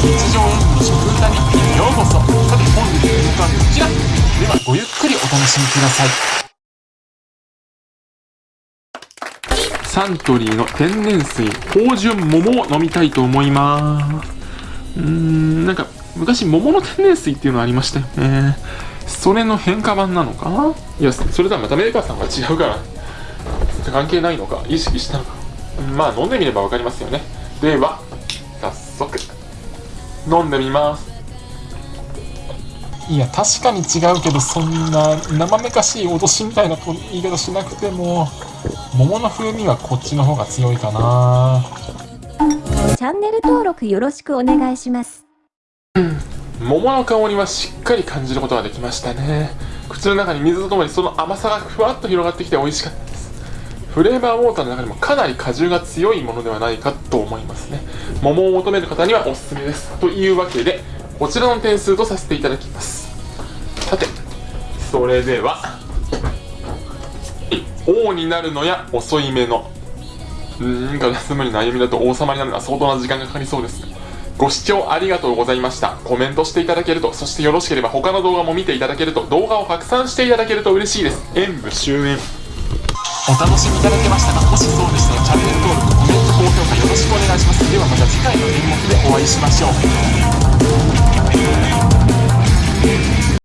ようこそ。さて本日の動画はこちら。ではごゆっくりお楽しみください。サントリーの天然水芳醇桃を飲みたいと思います。うーんなんか昔桃の天然水っていうのありましたよね。それの変化版なのか？いやそれとはまたメーカーさんが違うから。関係ないのか？意識したのか？まあ飲んでみれば分かりますよね。では早速。飲んでみます。いや確かに違うけどそんな生めかしい脅しみたいな言い方しなくても桃の風味はこっちの方が強いかな。チャンネル登録よろしくお願いします。桃の香りはしっかり感じることができましたね。口の中に水とともにその甘さがふわっと広がってきて美味しかった。ですフレーバーウォーターの中でもかなり果汁が強いものではないかと思いますね桃を求める方にはおすすめですというわけでこちらの点数とさせていただきますさてそれでは王になるのや遅い目のうーんガラス無理な歩みだと王様になるのは相当な時間がかかりそうですご視聴ありがとうございました。コメントしていただけると、そしてよろしければ他の動画も見ていただけると、動画を拡散していただけると嬉しいです。演武終演。お楽しみいただけましたかもしそうでしたらチャンネル登録、コメント、高評価よろしくお願いします。ではまた次回の演目でお会いしましょう。